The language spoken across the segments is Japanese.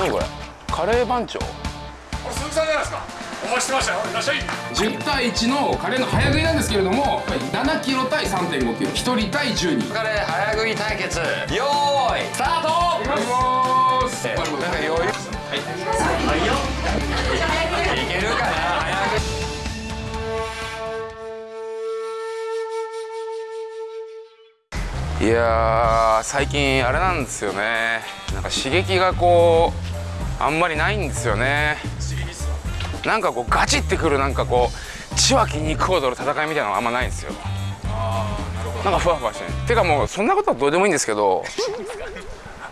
何これ？カレー番長？これ鈴木さんじゃないですか？お待ちしてましたよ。いらっしゃい。10対1のカレーの早食いなんですけれども7キロ対3.5キロ。1人対10人。カレー早食い対決。よーいスタート。いきます。なんか余裕。いけるかな早食い。いやー最近あれなんですよね。なんか刺激がこうあんまりないんですよね。なんかこうガチってくるなんかこう血は筋肉を取る戦いみたいなのがあんまないんですよ。なんかふわふわしてね。てかもうそんなことはどうでもいいんですけど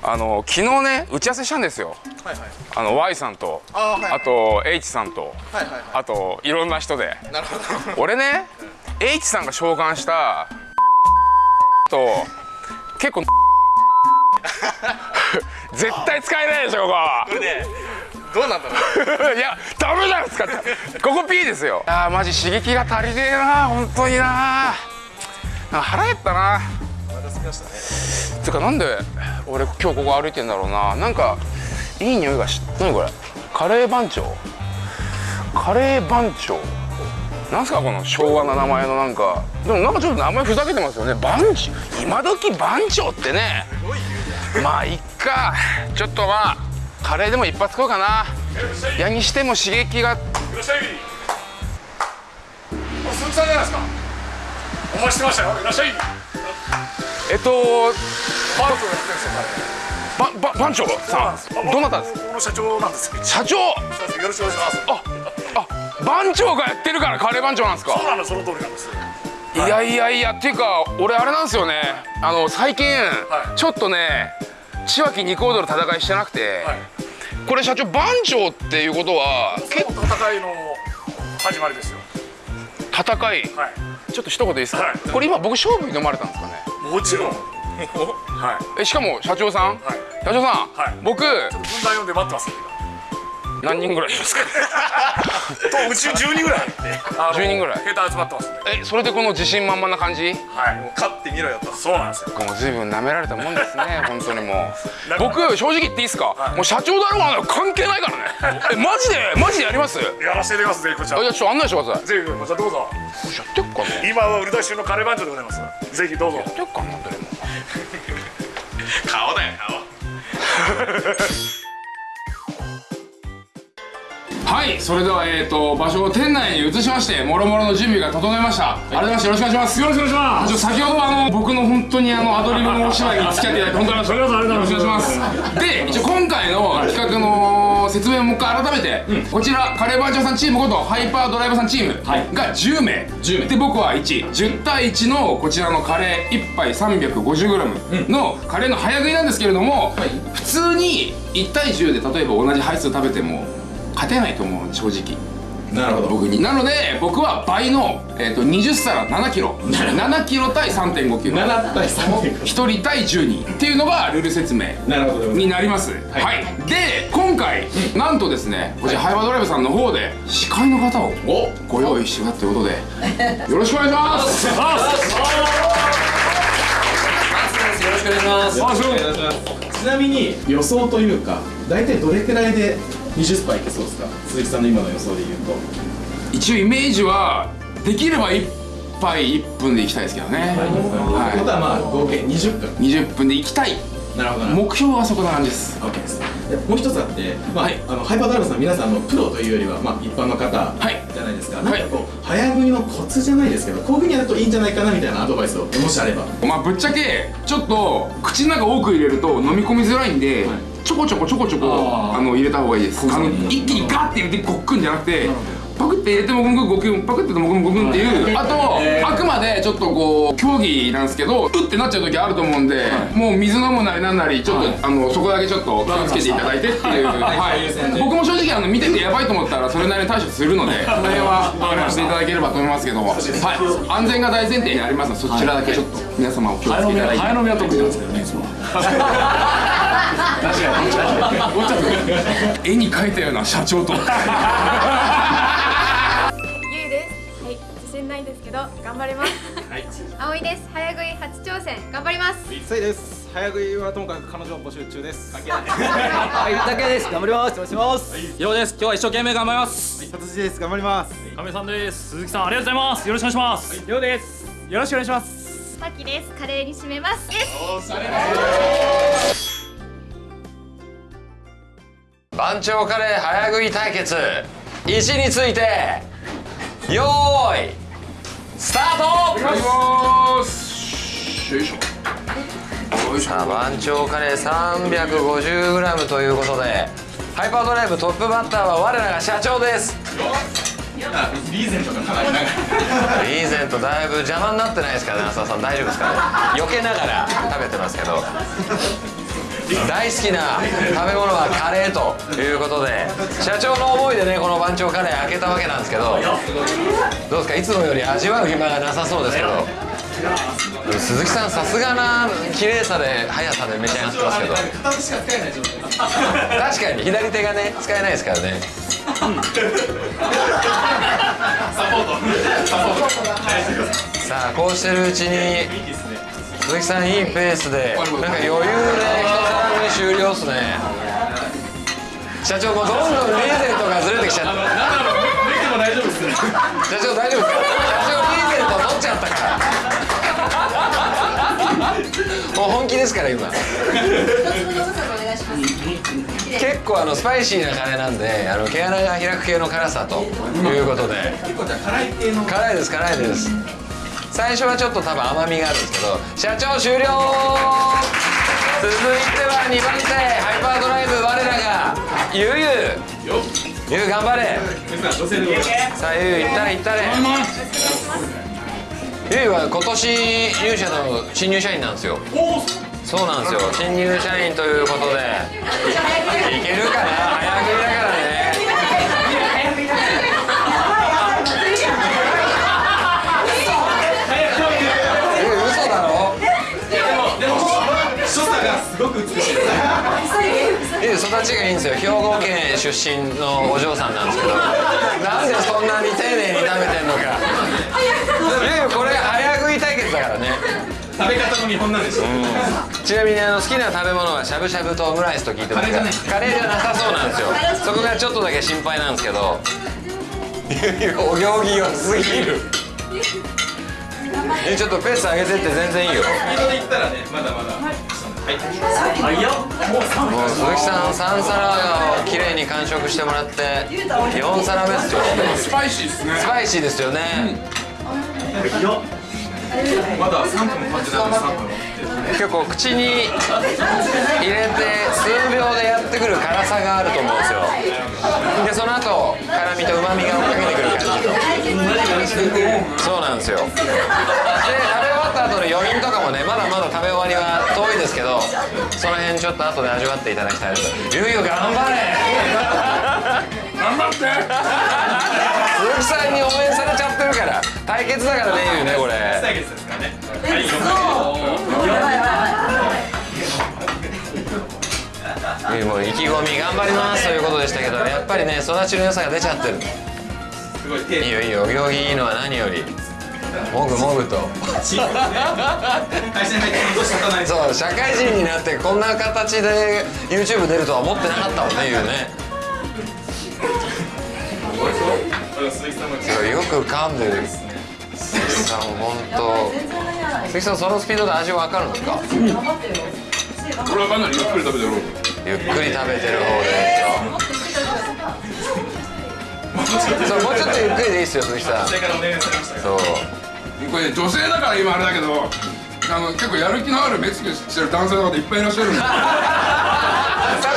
あの昨日ね打ち合わせしたんですよ。はいはい。あの Y さんとあーはいあと H さんとはいはいはあといろんな人で。いなるほど。俺ね H さんが召喚したと結構 絶対使えないでしょここ。れねどうなんだろう。こ いやダメじゃないですかここ P ですよ。あーマジ刺激が足りねえな本当にな。腹減ったな。お腹すきましたね。てかなんで俺今日ここ歩いてんだろうな。なんかいい匂いがし何これ？カレー番長？カレー番長？なんすかこの昭和な名前のなんか。でもなんかちょっと名前ふざけてますよね。番長？今時番長ってねまあいっか。ちょっとまあカレーでも一発食おうかな。やにしても刺激が。いらっしゃい。これ鈴木さんじゃないですか。お待ちしてましたよ。いらっしゃい。えっとパークをやってるんですよばば番長さん。どなたです？か社長なんです。よ社長。よろしくお願いします。ああ番長がやってるからカレー番長なんですか？そうなんです。その通りなんですい。やいやいやっていうか俺あれなんですよね。あの最近、はい。ちょっとね千秋肉踊る戦いしてなくて、はい。これ社長番長っていうことはけその戦いの始まりですよ。戦い？はい。ちょっと一言いいですか、はい。これ今僕勝負に飲まれたんですかね？もちろん。はい。えしかも社長さん、はい。社長さん、はい。僕ちょっと分断読んで待ってます何人ぐらいいますか？とうち10人ぐらい。あの10人ぐらい。携帯集まってますんでえそれでこの自信満々な感じ？はい。もう勝ってみろよと。そうなんですよ。もう随分舐められたもんですね 本当にもう。僕正直言っていいですか、はい。もう社長だろうが関係ないからね。えマジでマジでやります？やらせていただきますぜひこちら。あじゃあちょっと案内してください。ぜひこちらどうぞ。やってっかな今は売り出し中のカレー番長でございます。ぜひどうぞ。やってっかなどれも。顔だよはいそれではえーと場所を店内に移しましてもろもろの準備が整いました、改めましてよろしくお願いします。よろしくお願いします。先ほどはあの僕の本当にあのアドリブのお芝居に付き合っていただいて本当にありがとうございます。よろしくお願いします。で一応今回の企画の説明をもう一回改めて、こちらカレー番長さんチームことハイパードライバーさんチームが10名、で僕は110対1のこちらのカレー1杯 350g のカレーの早食いなんですけれども、普通に1対10で例えば同じ配数食べても勝てないと思う正直。なるほど。僕に。なので僕は倍の、えー、と20皿7キロ。7キロ対3.5キロ7対3 1人対10人っていうのがルール説明。になります。はい、で今回、なんとですねこちらハイバードライブさんの方で司会の方をお。ご用意してたということで よろしくお願いします。よろしくお願いします。ちなみに予想というか大体どれくらいで20杯いけそうですか？鈴木さんの今の予想で言うと。一応イメージはできれば1杯1分でいきたいですけどね、とい。うことはまあ合計20分。20分でいきたい。なるほど目標はそこな感じです。OK です。でもう一つあって、まあはい。あのハイパードライバーさん皆さんあのプロというよりは、まあ、一般の方はい。じゃないですか、い。なんかこう早食いのコツじゃないですけどこういうふうにやるといいんじゃないかなみたいなアドバイスをもしあれば。まあぶっちゃけちょっと口の中多く入れると飲み込みづらいんで、はいちょこちょこちょこちょこあの入れた方がいいです。あの一気にガッて入れてごっくんじゃなくてパクって入れてもごくんごくんパクってもごくんごくんっていうあとあくまでちょっとこう競技なんですけどうってなっちゃう時あると思うんでもう水飲むなりなんなりちょっとあのそこだけちょっと気をつけていただいてっていう。はい。僕も正直あの見ててやばいと思ったらそれなりに対処するのでこの辺は話していただければと思いますけどはい。安全が大前提にありますのでそちらだけちょっと皆様お気をつけいただいて。飲みは得意なんですけどねいつも 絵に描いたような社長とゆいです。はい、自信ないんですけど頑張ります。はい。葵です。早食い初挑戦頑張ります。そうです早食いはともかく彼女募集中です関係ないはい、竹です。頑張ります。お願いします。ようです今日は一生懸命頑張ります達治です頑張ります亀さんです鈴木さんありがとうございますよろしくお願いしますりょうです。よろしくお願いします。さきです。カレーに締めます。です。番長カレー早食い対決。位置についてよーいスタート。いします。よいしょ。よいしょさあ番長カレー 350g ということでハイパードライブトップバッターは我らが社長です。リーゼントリーゼントだいぶ邪魔になってないですかね浅田さん。大丈夫ですかね。避けながら食べてますけど大好きな食べ物はカレーということで社長の思いでねこの番長カレー開けたわけなんですけどどうですか？いつもより味わう暇がなさそうですけど鈴木さんさすがな綺麗さで速さで召し上がってますけど。確かに左手がね使えないですからね。サポートサポートさあこうしてるうちに鈴木さんいいペースでなんか余裕で一皿目終了っすね。社長もうどんどんリーゼントがずれてきちゃった。なんだろう見ても大丈夫ですね。社長大丈夫ですか？社長リーゼント取っちゃったから。もう本気ですから今。結構あのスパイシーなカレーなんであの毛穴が開く系の辛さということで。結構じゃあ辛い系の。辛いです辛いです最初はちょっと多分甘みがあるんですけど社長終了。続いては2番手ハイパードライブ我らがゆうゆう。ゆう頑張れ。さあゆういったれいったれ。ゆうは今年入社の新入社員なんですよ。そうなんですよ。新入社員ということちがいいんですよ。兵庫県出身のお嬢さんなんですけど。なんでそんなに丁寧に食べてんのか。これ早食い対決だからね。食べ方の見本なんでしょちなみにあの好きな食べ物はしゃぶしゃぶとオムライスと聞いてますがカレーじゃなさそうなんですよ。そこがちょっとだけ心配なんですけど。お行儀良すぎる。ゆうちょっとペース上げてって全然いいよ。スピードで言ったらねまだまだ。はいもう鈴木さん3皿をきれいに完食してもらって4皿目ですよスパイシーですね。スパイシーですよね、まだ3分経ってないので3分結構口に入れて数秒でやってくる辛さがあると思うんですよ。でその後辛みとうまみが追っかけてくる感じそうなんですよ。で食べ終わった後の余韻とかもねまだまだ食べ終わりは遠いですけどその辺ちょっと後で味わっていただきたいですゆうゆう頑張れ。頑張って。鈴木さんに応援されちゃってるから。対決だからねゆうねこれ。対決ですからねゆうもう意気込み頑張ります。ということでしたけどやっぱりね育ちの良さが出ちゃってる。すごい。いいよいいよ。お行儀いいのは何より。もぐもぐと。会社に入って半年経たないそう社会人になってこんな形で YouTube 出るとは思ってなかったもんねゆうねよく噛んでる。鈴木さん本当。鈴木さんそのスピードで味わかるんで。すか俺はかなりゆっくり食べてるゆっくり食べてる方で。そうもうちょっとゆっくりでいいですよ鈴木さん。それからお願いされましたがそう。これ女性だから今あれだけどあの結構やる気のある目つきしてる男性の方いっぱいいらっしゃるんで。確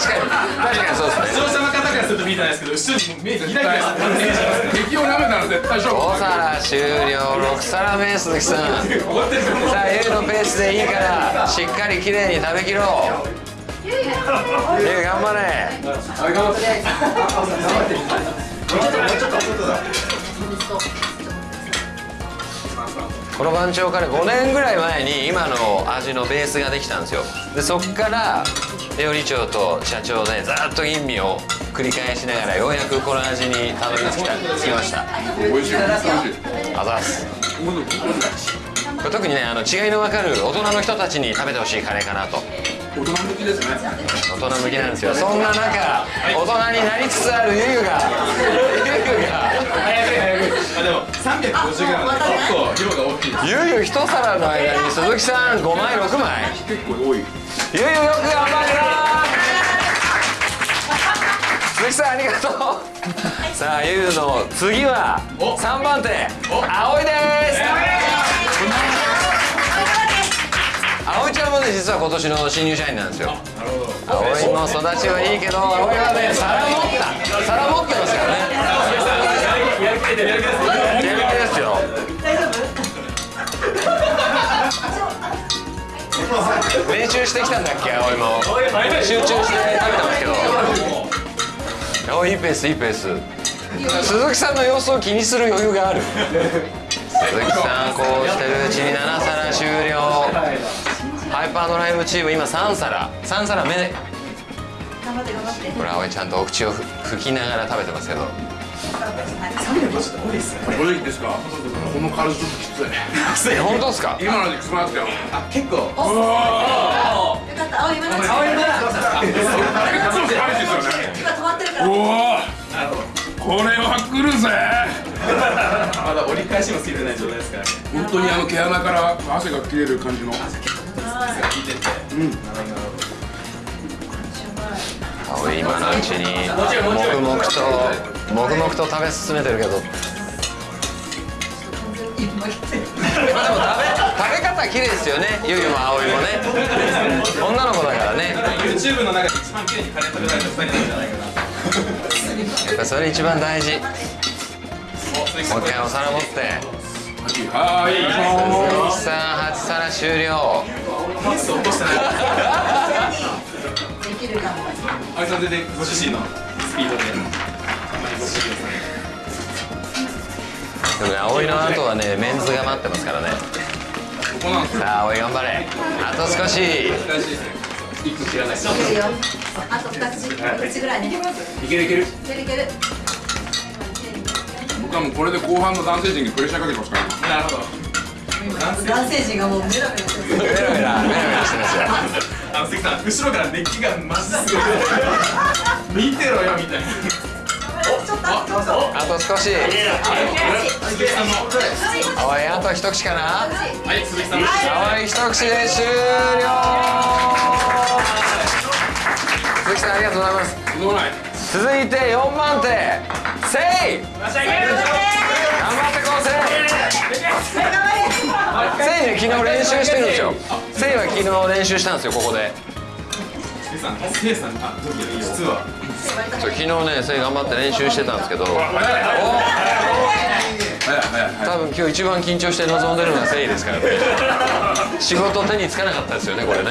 かに。確かにそうですねからすると見えてないですけど後ろに目ギラギラしてる選手が敵を舐めたら絶対勝負5皿終了。6皿目鈴木さんさあゆう。のペースでいいからしっかりきれいに食べきろう。ゆう。頑張れこの番長カレー5年ぐらい前に今の味のベースができたんです。よでそっから料理長と社長でずっと吟味を繰り返しながらようやくこの味にたどり着きた着きました。美味しい美味しいあざす特にねあの違いの分かる大人の人たちに食べてほしいカレーかなと。大人向きですね。大人向きなんですよ。そんな中大人になりつつあるゆゆがゆゆが。あでも 350g で結構量が大きいです。ゆゆ一皿の間に鈴木さん5枚6枚。結構多い。ゆゆよく頑張った鈴木さんありがとうさあゆゆの次は3番手葵です。葵ちゃんもね実は今年の新入社員なんですよ。葵も育ちはいいけど葵はね皿持った。皿持ってますからねやる気ですよ練習してきたんだっけ葵も集中して食べてますけど。おいいペースいいペース鈴木さんの様子を気にする余裕がある鈴木さんこうしてるうちに7皿終了ハイパードライブチーム今3皿3皿目頑張って頑張ってこれ葵ちゃんとお口をふ吹きながら食べてますけどこれいいですか？このカルちょっときついえ本当ですか？今のできつまったよ。あ結構。よかった。青青今結構スパイシーですよね今止まってるから。おおこれは来るぜ。まだ折り返しもついてない状態ですからね。本当にあの毛穴から汗が切れる感じの。効い。てて葵今のうちに。黙々と黙々と食べ進めてるけど。でも食べ食べ方綺麗ですよね。ゆゆも葵もね。女の子だからね。YouTube の中で一番綺麗にカレー食べられた2人なんじゃないかな。やっぱそれ一番大事。もう一回お皿持って。はい。鈴木さん8皿終了。ペース落としてない。できるかもあいさん全然ご自身のスピードででもね葵の後はねメンズが待ってますからね。ここなんですよ。さあ葵頑張れ。あと少し。一個知らない。いけるよあと2口2口ぐらい。ねいけるいける。いけるいける。僕はもうこれで後半の男性陣にプレッシャーかけてますからなるほど。男性陣がもうメラメラしてるメラメラメラメラしてますよ。あの関さん後ろから熱気がマジすごい 見てろよみたいなあとあと少し。鈴木さんも葵あと一口かな。はい鈴木さんも葵一口で終了。鈴木さんありがとうございます。い続いて4番手。せい！頑張ってこうせい。せいね昨日練習してるんですよ。せいは昨日練習したんですよここで。鈴木さんせいさんあどうぞ。実は。昨日ねせい頑張って練習してたんですけど多分今日一番緊張して臨んでるのはせいですからね。仕事手につかなかったですよねこれね。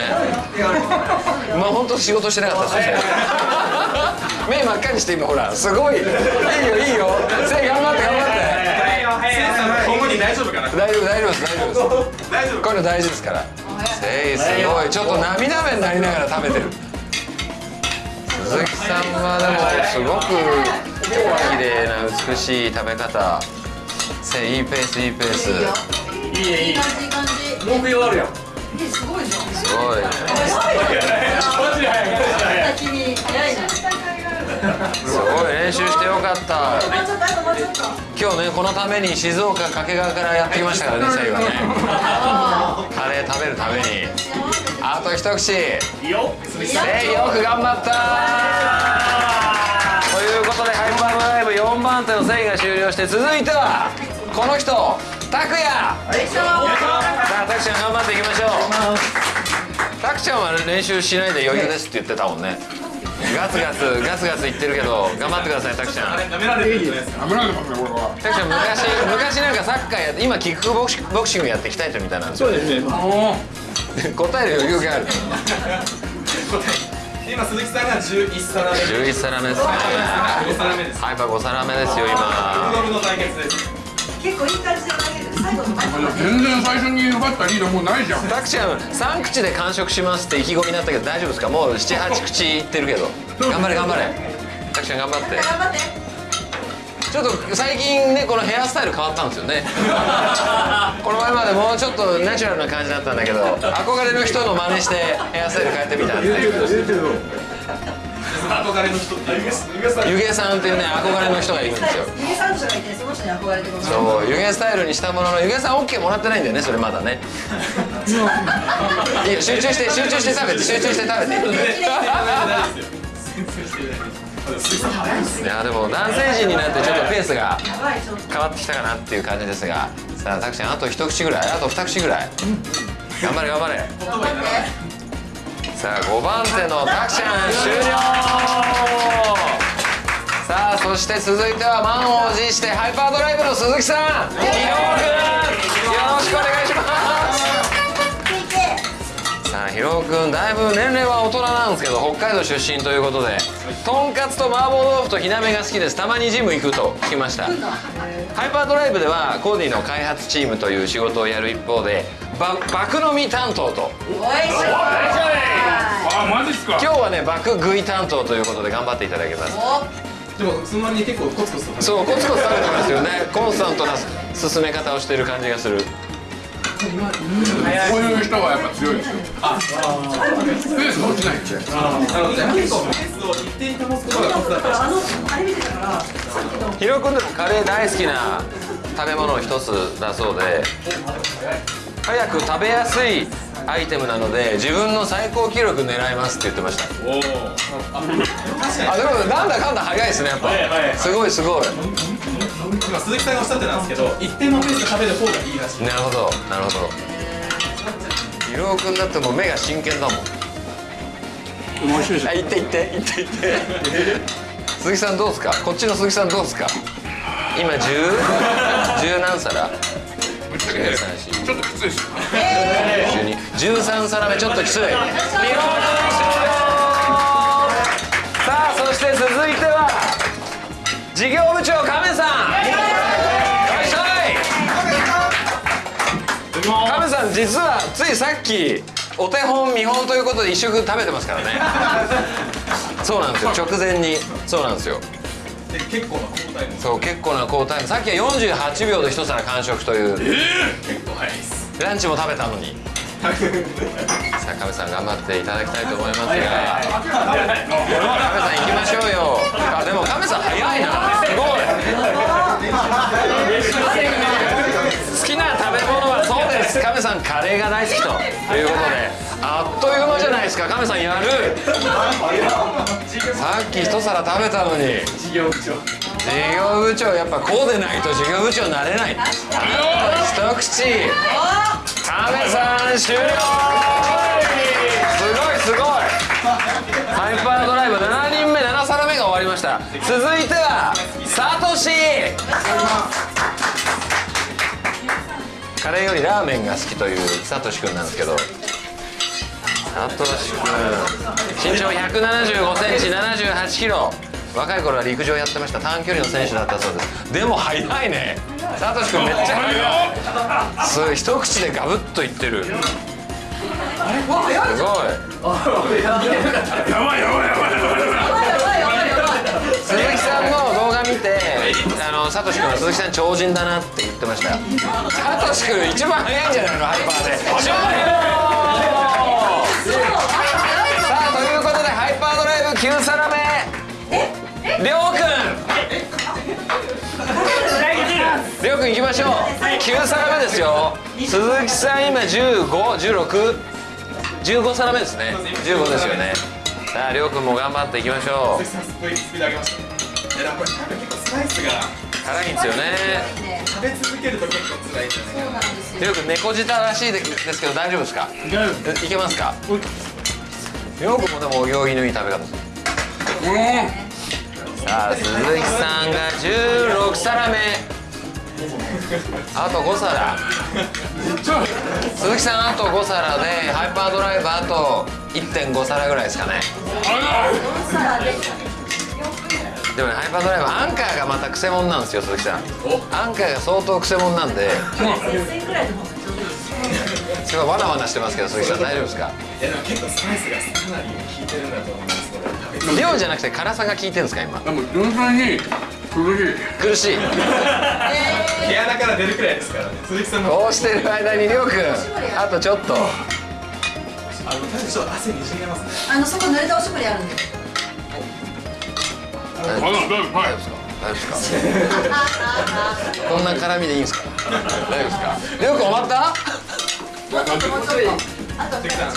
まあ本当仕事してなかったですよね。目真っ赤にして今ほらすごい。いいよいいよ。せい頑張って頑張って。大丈夫かな大丈夫大丈夫です大丈夫です。大丈夫。これ大事ですから。せいすごい。ちょっと涙目になりながら食べてる鈴木さんはでもすごく綺麗な美しい食べ方。せいいいペースいいペース。いいいい感じいい感じ文句言わるやん。えすごい。じゃんすごい。君早い。なすごい練習してよかった。今日ねこのために静岡掛川からやってきましたからね せいはね。カレー食べるために。あと一口。よ。せいよく頑張ったということでハイパードライブ4番手のせいが終了して続いてはこの人拓也さあ拓ちゃん頑張っていきましょう。拓ちゃんは練習しないで余裕ですって言ってたもんねガツガツガツガツ言ってるけど頑張ってください拓ちゃん。舐められてるじゃないですか危ないですねこれは拓ちゃん昔昔なんかサッカーやって今キックボクシボクシングやって鍛えてるみたいなんですよ。そうですね。お答える余裕がある。今鈴木さんが11皿目。11皿目ですね。5皿目です。ハイパー5皿目ですよ五今度目の対決です。結構いい感じで投げてる最後の前ー全然最初に奪ったリードもうないじゃんタクちゃん3口で完食しますって意気込みになったけど大丈夫ですかもう78口いってるけど頑張れ頑張れタクちゃん頑張って頑張ってちょっと最近ねこのヘアスタイル変わったんですよねこの前までもうちょっとナチュラルな感じだったんだけど憧れの人の真似してヘアスタイル変えてみたんで憧れの人っていう湯気さんっていうね憧れの人がいるんですよ。ゆげさんとかいてその人に憧れてるそう湯気スタイルにしたものの湯気さん OK もらってないんだよねそれまだね。いいよ集中して集中して食べて。集中して食べて。いやでも男性陣になってちょっとペースが変わってきたかなっていう感じですが。さあタクちゃんあと一口ぐらい？あと二口ぐらい？頑張れ頑張れ。頑張ってさあ5番手のタクちゃん終了さあそして続いては満を持してハイパードライブの鈴木さん。ひろくんよろしくお願いしますさあひろくんだいぶ年齢は大人なんですけど北海道出身ということでとんかつと麻婆豆腐と火鍋が好きです。たまにジム行くと。聞きました。ハイパードライブではコーディの開発チームという仕事をやる一方でば爆飲み担当と。おい。しょあマジっすか？今日はね爆食い担当ということで頑張っていただきます。お。でもその割に結構コツコツとそうコツコツ食べてますよね。コンスタントな進め方をしている感じがする。こういう人がやっぱ強いですよあスペースが落ちないんでなので結構ペー。スを一定に保つことがコツだったあのあれ見てたからさっきのヒロ君でもカレー大好きな食べ物の一つだそうで。早く食べやすいアイテムなので自分の最高記録狙いますって言ってました。おおあでもなんだかんだ早いですねやっぱ。すごいすごい。今鈴木さんがおっしゃってたんですけど一定のペースで食べる方がいいらしい。なるほどなるほど。ヒロ君だってもう目が真剣だもん。いあ行って行って行って行って。鈴木さんどうですか？こっちの鈴木さんどうですか？今十十何皿？ちょっときついですよ。12 13皿目ちょっときつい。さあそして続いては事業部長亀さん。いしゃい。亀さん実はついさっきお手本見本ということで一食食べてますからね。そうなんですよ。直前に。そうなんですよ。で結構な交代もそう結構な好タイムさっきは48秒で一皿完食という。結構早いです。ランチも食べたのに。さあ亀さん頑張っていただきたいと思いますが。亀さん行きましょうよ。あでも亀さん早いな。すごい。好きな食べ物はです。亀さんカレーが大好きと。いうことであっという間じゃないですか。亀さんやる。さっき一皿食べたのに。事業部長。事業部長。やっぱこうでないと事業部長になれない。一口。亀さん終了。すごいすごい。ハイパードライブ。7人目7皿目が終わりました。続いてはサトシ。カレーよりラーメンが好きというサトシ君なんですけど。サトシ君。身長175センチ78キロ。若い頃は陸上やってました。短距離の選手だったそうです。でも速いね。サトシ君めっちゃ速い。すごい。一口でガブッといってる。すごい。やばいやばいやばいやばい。やばいやばいやばいあのサトシ君は鈴木さん超人だなって言ってましたサトシ君一番速いんじゃないのハイパーで。終了さあということでハイパードライブ9皿目りょうくん。りょうくん行きましょう。9皿目ですよ。鈴木さん今151615皿目ですね。15ですよね。さありょうくんも頑張っていきましょう鈴木さんすごいスピード上げましたいやでもこれ多分結構スパイスが辛いんですよね。ね食べ続けると結構辛いですよりょうくん猫舌らしいですけど大丈夫ですか？いけますか？りょうくんもでもお行儀のいい食べ方ですさあ鈴木さんが16皿目あと5皿。鈴木さんあと5皿でハイパードライブあと1.5皿ぐらいですかねでもねハイパードライブアンカーがまたクセモンなんですよ鈴木さん。アンカーが相当クセモンなんで。接戦ぐらいでも上手です。すごいわなわなしてますけど鈴木さん大丈夫ですか？いやでも結構スパイスがかなり効いてるんだと思います。量じゃなくて辛さが効いてるんですか今？でも純粋に苦しい。苦しい。毛穴から出るくらいですからね。鈴木さんもこうしてる間にりょうくんあとちょっと。あのちょっと汗にじみ出ますね。あのそこ濡れたおしぼりあるんで大丈夫ですか？大丈夫ですか？こんな絡みでいいんですか？大丈夫ですか？りょうくん終わったもうちょっともうちょっとあと鈴木さん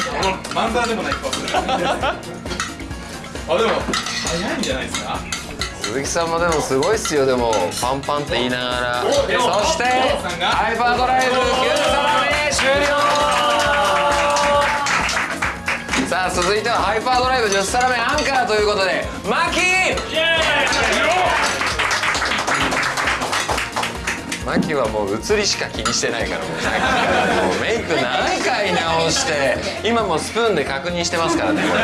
マンザーでもない顔するあでも早いんじゃないですか？鈴木さんもでもすごいっすよでもパンパンって言いながらそしてハイパードライブ9皿目終了さあ続いてはハイパードライブ10皿目アンカーということでマキーマキはもう映りしか気にしてないからもう。さっきからもうメイク何回直して。今もスプーンで確認してますからね。これ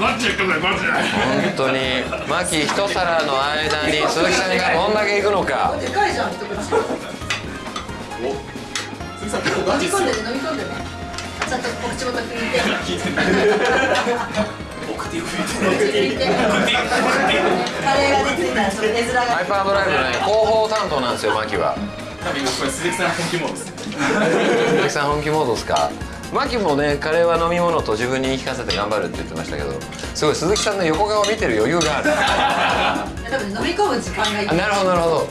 マジで言ってくれマジで。本当に。マキ一皿の間に鈴木さんがどんだけいくのか。でかいじゃん一口鈴木さん飲み込んでね飲み込んでねあちゃんとお口元拭いて ハイパードライブのね広報担当なんですよマキは。多分今これ鈴木さん本気モードです。ね鈴木さん本気モードですか？マキもねカレーは飲み物と自分に言い聞かせて頑張るって言ってましたけどすごい鈴木さんの横顔を見てる余裕がある。多分飲み込む時間がなるほどなるほど。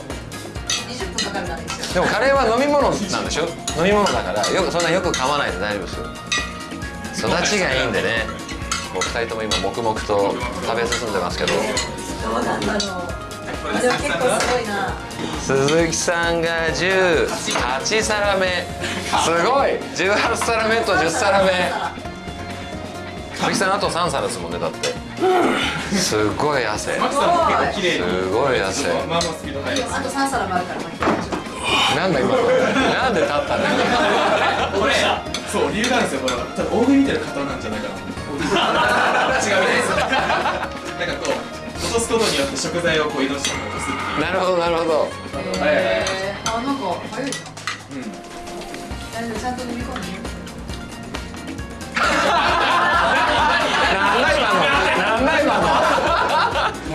20分かかるから一緒でもカレーは飲み物なんでしょ？飲み物だからよくそんなよく噛まないで大丈夫ですよ。育ちがいいんでねもう2人とも今黙々と食べ進んでますけど。どうなんだろう。あでも結構すごいな。鈴木さんが18皿目。すごい。18皿目と10皿目。鈴木さんあと3皿ですもんねだって。すごい汗。すごい汗。まあと3皿もあるからなんだ今の。なんで立ったんだよこれそう理由があるんですよこれは。多分大食い見てる方なんじゃないかな違うみたいですなんかこう落とすことによって食材をこう移動して落とすっていう。なるほど。なるほどえー、あなんか早いじゃんうん大丈夫ちゃんと飲み込んでなんだ今のも。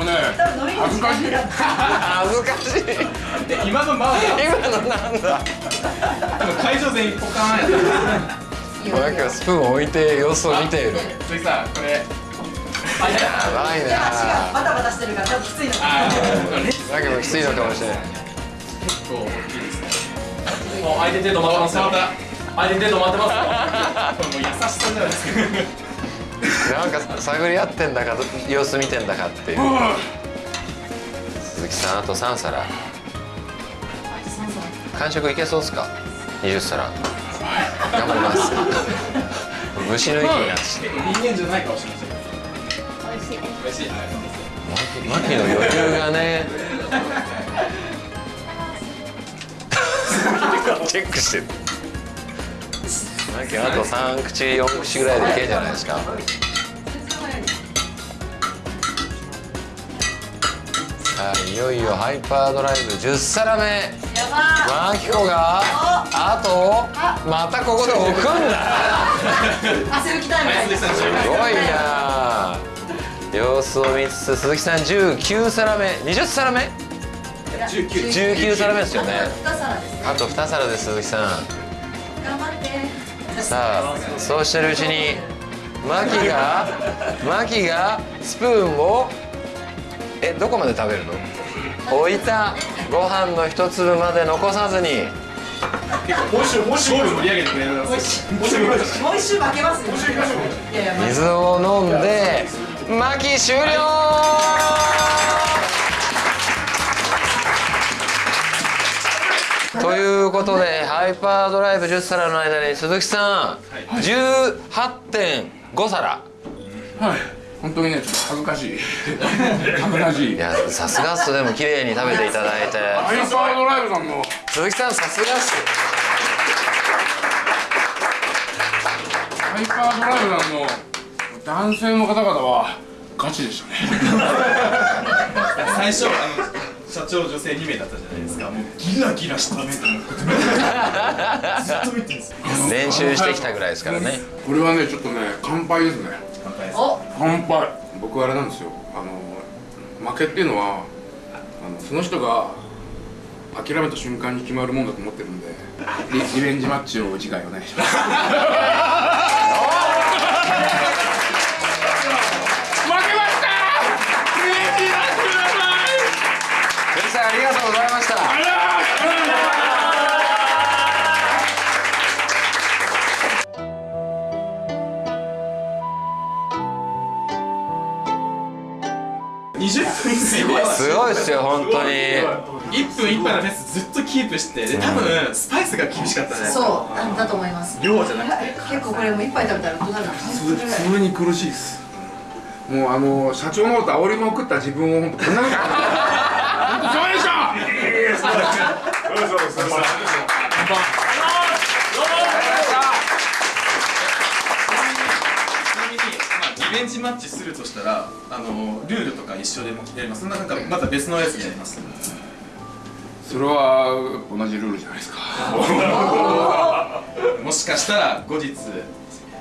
うね多分飲み込む時間減らん恥ずかしい。で今の今のなんだ。多分会場全員ポカーンやったいいよマキはスプーンを置いて様子を見ている。鈴木さんこれ。やばい手足がなバタバタしてるから多分きついのあーマキもきついのかもしれない。結構大きいですねもう相手手止まってますよ。また相手手止まってます。よこれもう優しさじゃないですかなんか探り合ってんだか様子見てんだかっていう。鈴木さんあと3皿。完食いけそうですか？20皿頑張ります。虫の息になって人間じゃないかもしれません美味しい美味しいマキの余裕がねチェックしてるマキあと3口4口ぐらいでいけんじゃないですかさあいよいよハイパードライブ10皿目マキコがあとまたここで置くんだ。すごいな。様子を見つつ鈴木さん19皿目。20皿目。19 19皿目ですよね。2皿ですね。あと2皿です鈴木さん。頑張って。さあそうしてるうちにマキがマキがスプーンをえどこまで食べるの？置いたご飯の一粒まで残さずに。もう一周もう一周ゴール盛り上げてくれるもう一周もう一周もう一周負けますよいやいやま水を飲んでマキ終了。ということでハイパードライブ10皿の間に鈴木さん18.5皿。はい本当にねちょっと恥ずかしい。恥ずかしい。いやさすがっす。でも綺麗に食べていただいて。ハイパードライブさんの鈴木さんさすがっす。ハイパードライブさんの男性の方々はガチでしたね。最初あの社長女性2名だったじゃないですか。もうギラギラした目と思って。ずっと見てるんですよ。練習してきたぐらいですからね。これはねちょっとね乾杯ですね乾杯。僕あれなんですよ。あの負けっていうのはああのその人が諦めた瞬間に決まるもんだと思ってるんでリリベンジマッチを次回お願いします。負けました。リベンジマッチください。藤さんありがとうございました20分すごいすごいっすよ本当に。1分1杯のペースずっとキープしてで多分スパイスが厳しかったね。そうなんだと思います。量じゃなくて。結構これもう一杯食べたらどうなそれに苦しいです。もうあの社長のこと煽りまくった自分を 本当こんなこと本当すいませんでしたちなみに、まベンジマッチするとしたらあのルールとか一緒でもやりますそんななんかまた別のやつでやります。それは同じルールじゃないですか。もしかしたら後日い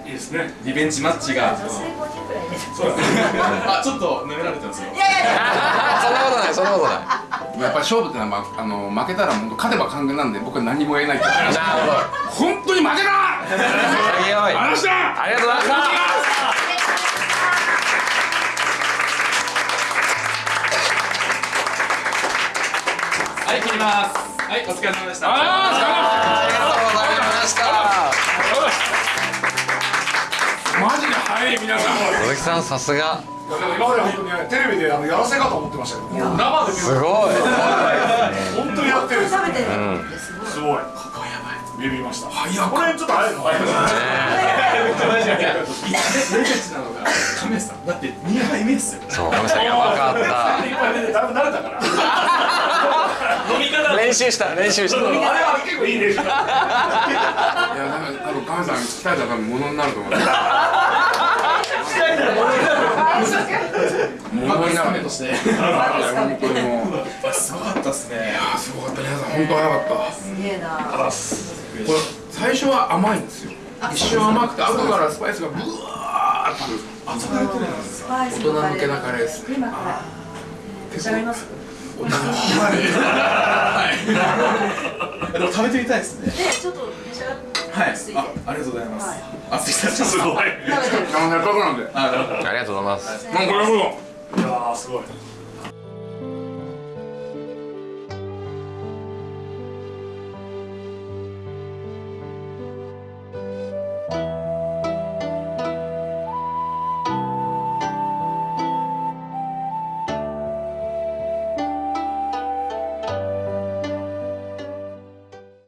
いですね。リベンジマッチが。女性5人くらいで。あちょっと舐められてますよ。いやいやいや。そんなことないそんなことない。やっぱり勝負ってのは、まあ、あの負けたら本当勝てば完全なんで僕は何も言えないからなるほど。本当に負けた潔い話したありがとうございまします。はいお疲れ様でした。ありがとうございました。マジで早い皆さん。鈴木さんさすが。でも今まで本当にねテレビであのやらせかと思ってましたけど。生で見るすごい。本当にやってる食べてるってすごい。すごいここやばい。ビビりました。早くこれちょっと早いの早いのレベチなのが亀さんだって2杯目っすよそう亀さんやばかっ一杯目でだいぶ慣れたから飲み方。た練習した練習した。あれは結構いい練習だいや多分カメさん鍛えたら多分ものになると思う。ものになる。としていや本当に。もうすごかったっすね。あすごかった皆さん本当早かった。すげえな。これ最初は甘いんですよ。一瞬甘くて後からスパイスがブワーッと大人向けなカレーですね。今から。召し上がります？でも食べてみたいですね。でちょっと召し上がってはい。あありがとうございます。はい。あすいませんすごい なんで。ありがとうございます。もうこれほどやーすごい